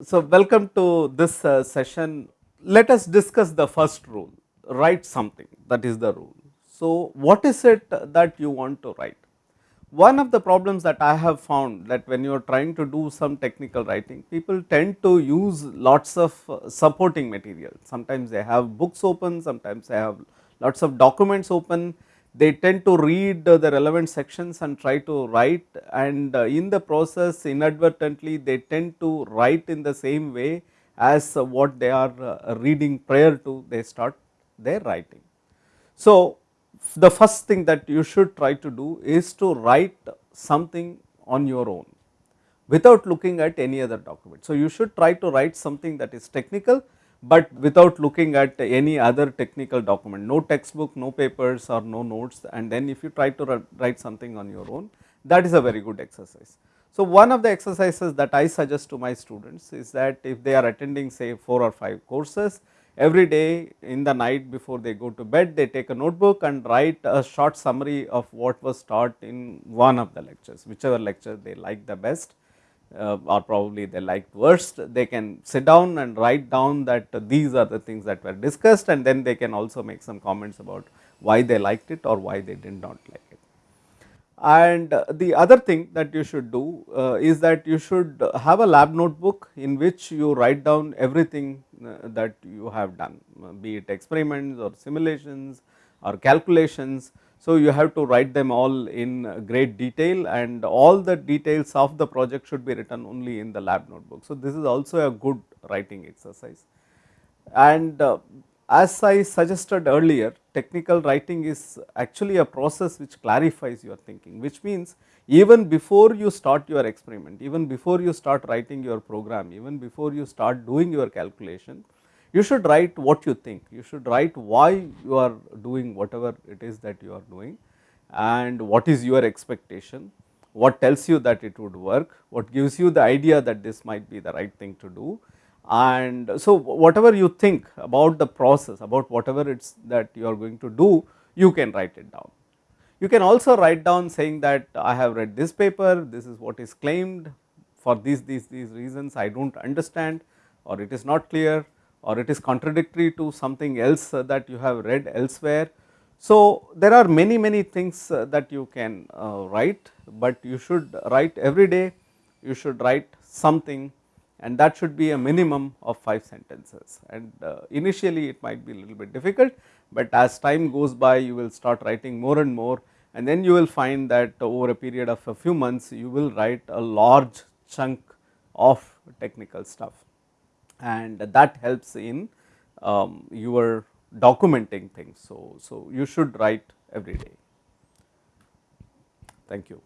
So, welcome to this uh, session. Let us discuss the first rule, write something that is the rule. So, what is it that you want to write? One of the problems that I have found that when you are trying to do some technical writing, people tend to use lots of uh, supporting material. Sometimes they have books open, sometimes they have lots of documents open, they tend to read the relevant sections and try to write and uh, in the process inadvertently they tend to write in the same way as what they are uh, reading prior to they start their writing. So, the first thing that you should try to do is to write something on your own without looking at any other document. So, you should try to write something that is technical but without looking at any other technical document, no textbook, no papers or no notes and then if you try to write something on your own that is a very good exercise. So, one of the exercises that I suggest to my students is that if they are attending say 4 or 5 courses, every day in the night before they go to bed they take a notebook and write a short summary of what was taught in one of the lectures, whichever lecture they like the best uh, or probably they liked worst, they can sit down and write down that these are the things that were discussed and then they can also make some comments about why they liked it or why they did not like it. And the other thing that you should do uh, is that you should have a lab notebook in which you write down everything uh, that you have done, be it experiments or simulations or calculations so, you have to write them all in great detail and all the details of the project should be written only in the lab notebook. So, this is also a good writing exercise and uh, as I suggested earlier technical writing is actually a process which clarifies your thinking which means even before you start your experiment, even before you start writing your program, even before you start doing your calculation, you should write what you think, you should write why you are doing whatever it is that you are doing and what is your expectation, what tells you that it would work, what gives you the idea that this might be the right thing to do. And so, whatever you think about the process, about whatever it is that you are going to do, you can write it down. You can also write down saying that I have read this paper, this is what is claimed for these, these, these reasons. I do not understand or it is not clear or it is contradictory to something else that you have read elsewhere. So, there are many many things that you can uh, write, but you should write every day, you should write something and that should be a minimum of 5 sentences. And uh, initially it might be a little bit difficult, but as time goes by you will start writing more and more and then you will find that over a period of a few months you will write a large chunk of technical stuff and that helps in um, your documenting things. So, so you should write every day. Thank you.